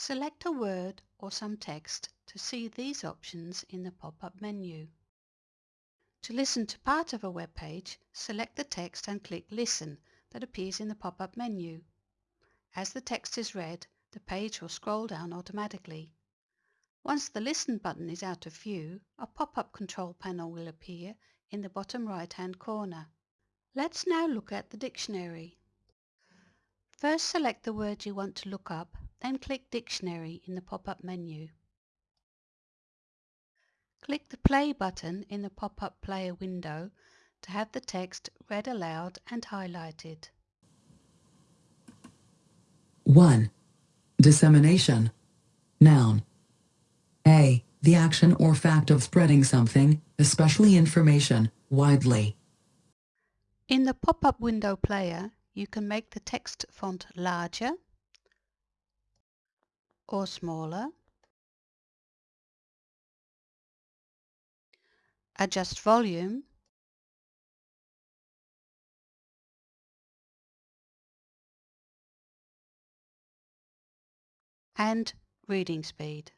Select a word or some text to see these options in the pop-up menu. To listen to part of a web page, select the text and click Listen that appears in the pop-up menu. As the text is read, the page will scroll down automatically. Once the Listen button is out of view, a pop-up control panel will appear in the bottom right-hand corner. Let's now look at the dictionary. First select the word you want to look up then click Dictionary in the pop-up menu. Click the Play button in the pop-up player window to have the text read aloud and highlighted. 1. Dissemination. Noun. A. The action or fact of spreading something, especially information, widely. In the pop-up window player, you can make the text font larger or smaller. Adjust volume. And reading speed.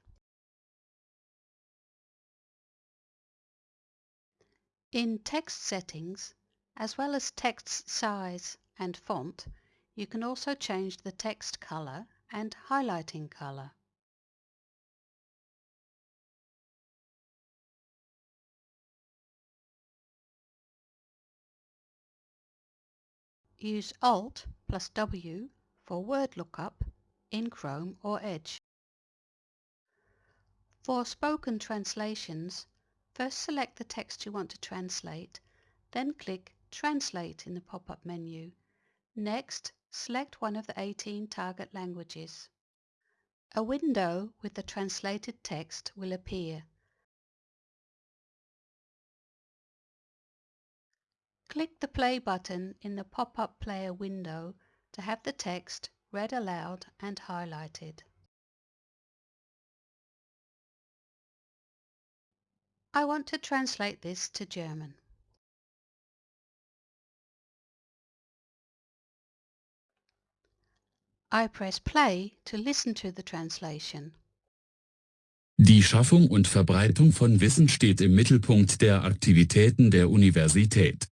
In text settings, as well as text size and font, you can also change the text color and highlighting color. Use Alt plus W for word lookup in Chrome or Edge. For spoken translations, first select the text you want to translate, then click Translate in the pop-up menu. Next, select one of the 18 target languages. A window with the translated text will appear. Click the play button in the pop-up player window to have the text read aloud and highlighted. I want to translate this to German. I press play to listen to the translation. Die Schaffung und Verbreitung von Wissen steht im Mittelpunkt der Aktivitäten der Universität.